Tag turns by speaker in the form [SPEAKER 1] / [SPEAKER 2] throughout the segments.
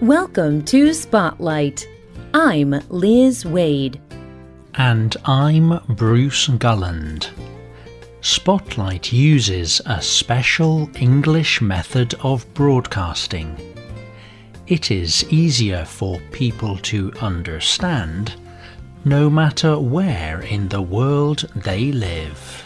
[SPEAKER 1] Welcome to Spotlight. I'm Liz Waid.
[SPEAKER 2] And I'm Bruce Gulland. Spotlight uses a special English method of broadcasting. It is easier for people to understand no matter where in the world they live.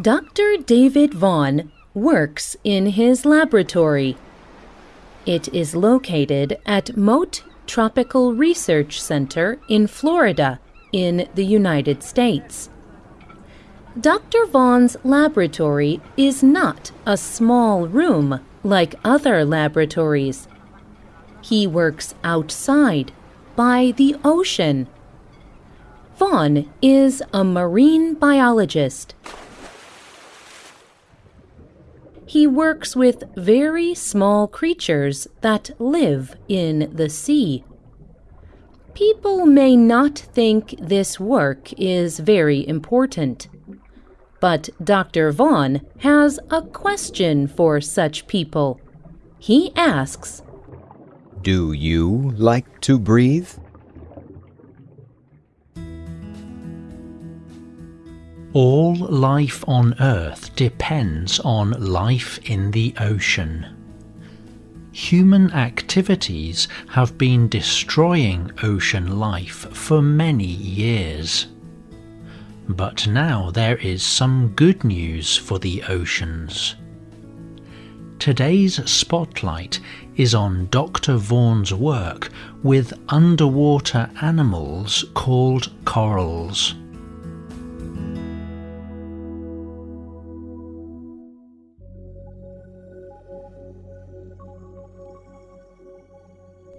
[SPEAKER 1] Dr. David Vaughan works in his laboratory. It is located at Mote Tropical Research Center in Florida, in the United States. Dr. Vaughan's laboratory is not a small room like other laboratories. He works outside, by the ocean. Vaughan is a marine biologist. He works with very small creatures that live in the sea. People may not think this work is very important. But Dr. Vaughan has a question for such people. He asks,
[SPEAKER 3] Do you like to breathe?
[SPEAKER 2] All life on Earth depends on life in the ocean. Human activities have been destroying ocean life for many years. But now there is some good news for the oceans. Today's spotlight is on Dr. Vaughan's work with underwater animals called corals.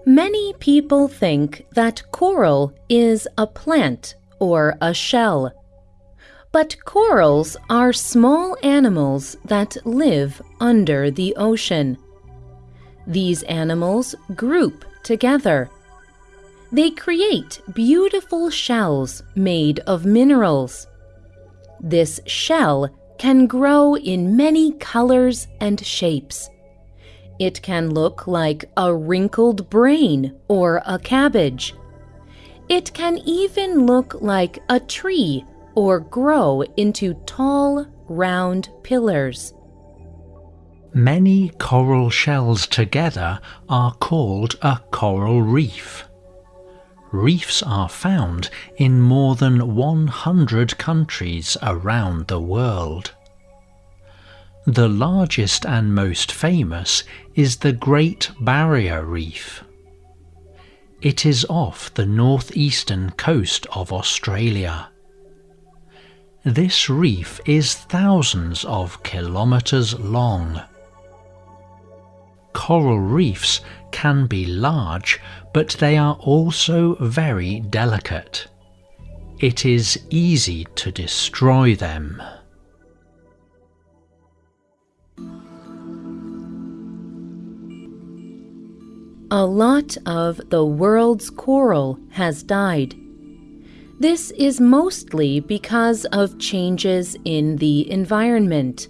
[SPEAKER 1] Many people think that coral is a plant or a shell. But corals are small animals that live under the ocean. These animals group together. They create beautiful shells made of minerals. This shell can grow in many colors and shapes. It can look like a wrinkled brain or a cabbage. It can even look like a tree or grow into tall, round pillars.
[SPEAKER 2] Many coral shells together are called a coral reef. Reefs are found in more than 100 countries around the world. The largest and most famous is the Great Barrier Reef. It is off the northeastern coast of Australia. This reef is thousands of kilometres long. Coral reefs can be large, but they are also very delicate. It is easy to destroy them.
[SPEAKER 1] A lot of the world's coral has died. This is mostly because of changes in the environment.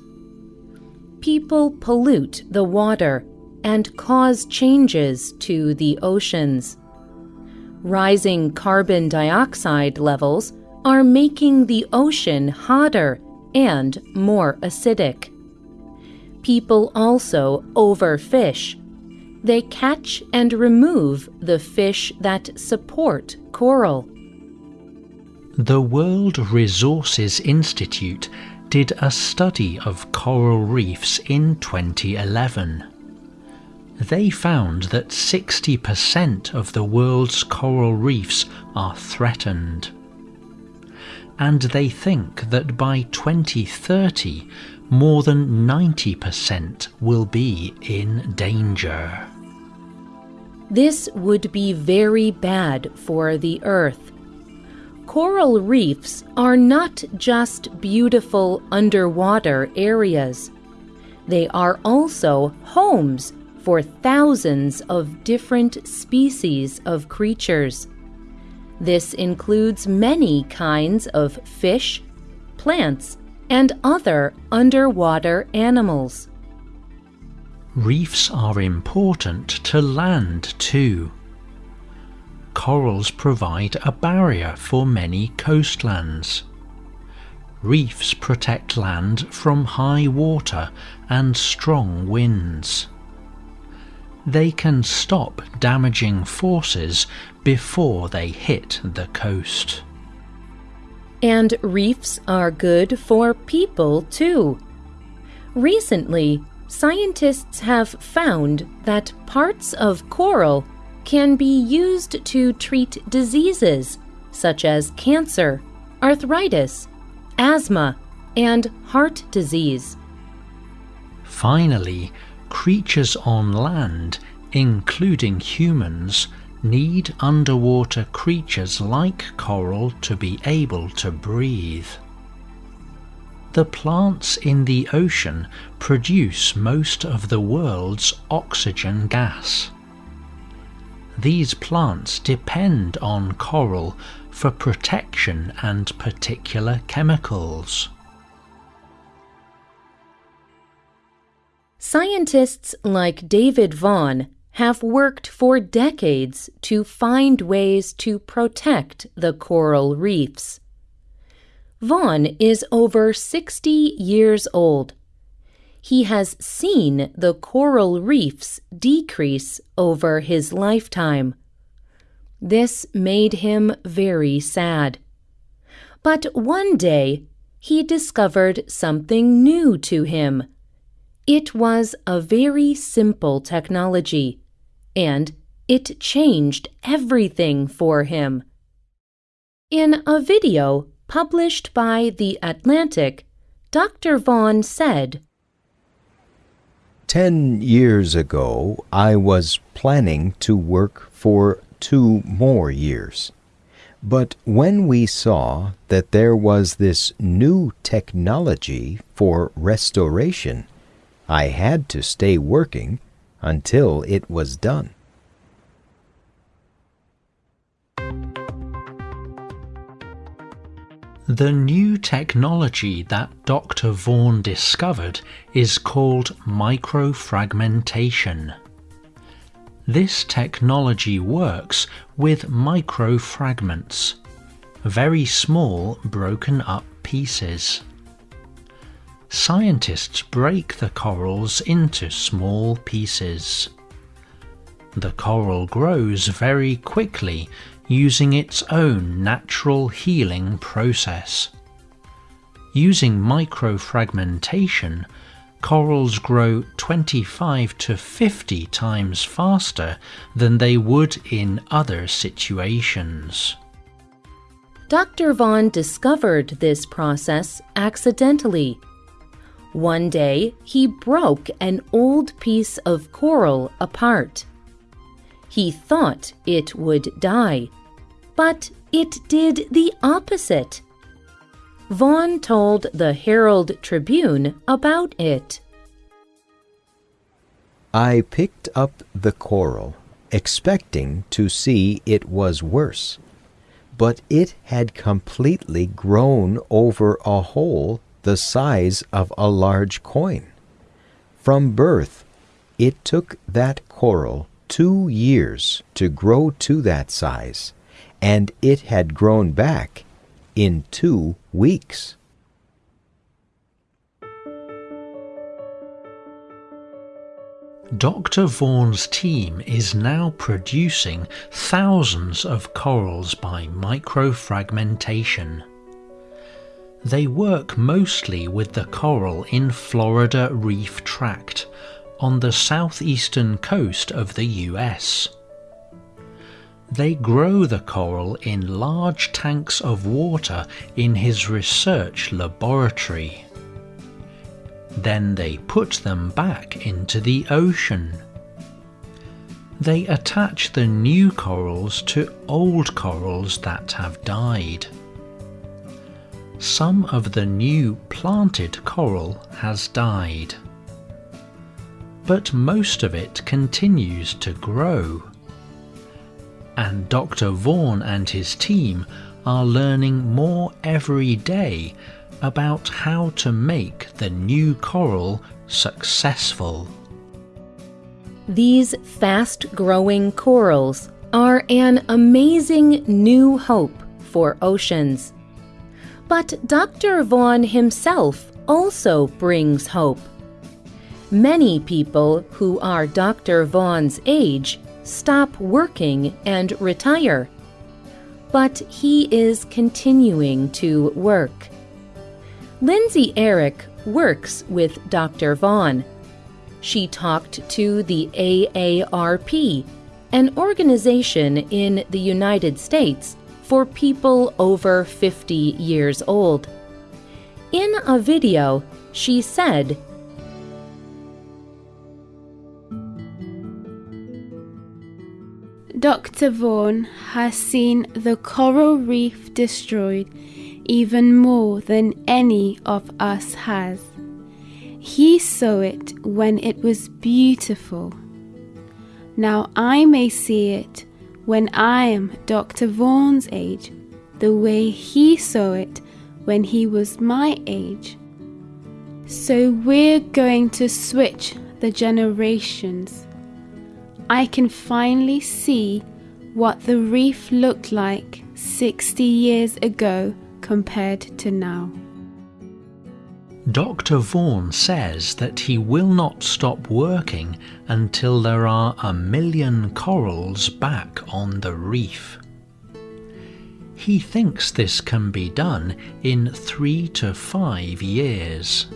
[SPEAKER 1] People pollute the water and cause changes to the oceans. Rising carbon dioxide levels are making the ocean hotter and more acidic. People also overfish they catch and remove the fish that support coral.
[SPEAKER 2] The World Resources Institute did a study of coral reefs in 2011. They found that 60% of the world's coral reefs are threatened. And they think that by 2030, more than 90% will be in danger.
[SPEAKER 1] This would be very bad for the Earth. Coral reefs are not just beautiful underwater areas. They are also homes for thousands of different species of creatures. This includes many kinds of fish, plants, and other underwater animals.
[SPEAKER 2] Reefs are important to land too. Corals provide a barrier for many coastlands. Reefs protect land from high water and strong winds. They can stop damaging forces before they hit the coast.
[SPEAKER 1] And reefs are good for people too. Recently, scientists have found that parts of coral can be used to treat diseases such as cancer, arthritis, asthma, and heart disease.
[SPEAKER 2] Finally, creatures on land, including humans, need underwater creatures like coral to be able to breathe. The plants in the ocean produce most of the world's oxygen gas. These plants depend on coral for protection and particular chemicals.
[SPEAKER 1] Scientists like David Vaughan have worked for decades to find ways to protect the coral reefs. Vaughan is over 60 years old. He has seen the coral reefs decrease over his lifetime. This made him very sad. But one day he discovered something new to him. It was a very simple technology, and it changed everything for him. In a video published by The Atlantic, Dr. Vaughan said,
[SPEAKER 3] Ten years ago, I was planning to work for two more years. But when we saw that there was this new technology for restoration, I had to stay working until it was done.
[SPEAKER 2] The new technology that Dr. Vaughan discovered is called microfragmentation. This technology works with microfragments, very small broken up pieces. Scientists break the corals into small pieces. The coral grows very quickly using its own natural healing process. Using microfragmentation, corals grow 25 to 50 times faster than they would in other situations.
[SPEAKER 1] Dr. Vaughan discovered this process accidentally. One day, he broke an old piece of coral apart. He thought it would die, but it did the opposite. Vaughan told the Herald Tribune about it.
[SPEAKER 3] I picked up the coral, expecting to see it was worse, but it had completely grown over a hole the size of a large coin. From birth, it took that coral two years to grow to that size, and it had grown back in two weeks.
[SPEAKER 2] Dr. Vaughan's team is now producing thousands of corals by microfragmentation. They work mostly with the coral in Florida Reef Tract on the southeastern coast of the US. They grow the coral in large tanks of water in his research laboratory. Then they put them back into the ocean. They attach the new corals to old corals that have died. Some of the new planted coral has died. But most of it continues to grow and Dr. Vaughan and his team are learning more every day about how to make the new coral successful.
[SPEAKER 1] These fast growing corals are an amazing new hope for oceans. But Dr. Vaughan himself also brings hope. Many people who are Dr. Vaughan's age stop working and retire. But he is continuing to work. Lindsay Eric works with Dr. Vaughan. She talked to the AARP, an organization in the United States for people over 50 years old. In a video, she said,
[SPEAKER 4] Dr. Vaughan has seen the coral reef destroyed even more than any of us has. He saw it when it was beautiful. Now I may see it when I am Dr. Vaughan's age, the way he saw it when he was my age. So we're going to switch the generations. I can finally see what the reef looked like 60 years ago compared to now.
[SPEAKER 2] Dr. Vaughan says that he will not stop working until there are a million corals back on the reef. He thinks this can be done in three to five years.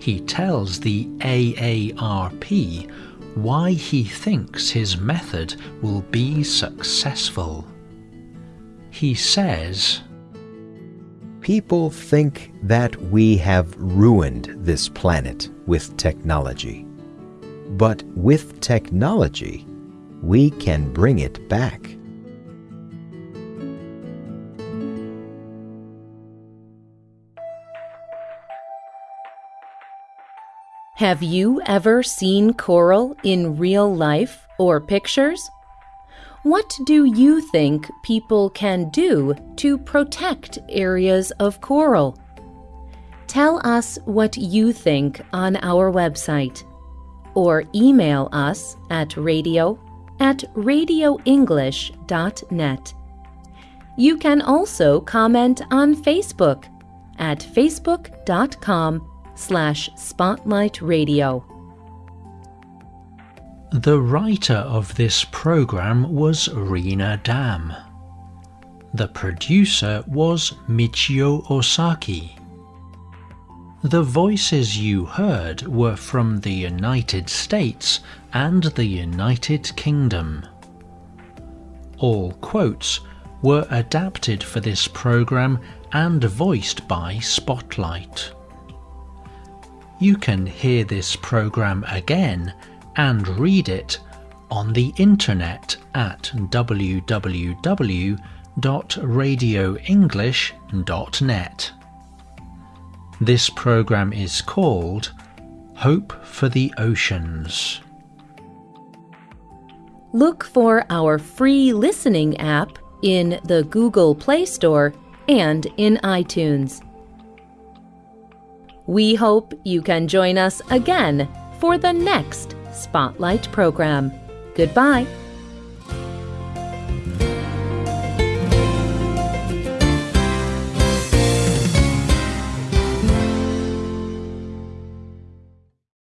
[SPEAKER 2] He tells the AARP why he thinks his method will be successful. He says,
[SPEAKER 3] People think that we have ruined this planet with technology. But with technology, we can bring it back.
[SPEAKER 1] Have you ever seen coral in real life or pictures? What do you think people can do to protect areas of coral? Tell us what you think on our website or email us at radio at radioenglish.net. You can also comment on Facebook at facebook.com slash spotlightradio.
[SPEAKER 2] The writer of this program was Rena Dam. The producer was Michio Ozaki. The voices you heard were from the United States and the United Kingdom. All quotes were adapted for this program and voiced by Spotlight. You can hear this program again and read it on the internet at www.radioenglish.net. This program is called Hope for the Oceans.
[SPEAKER 1] Look for our free listening app in the Google Play Store and in iTunes. We hope you can join us again for the next Spotlight program. Goodbye.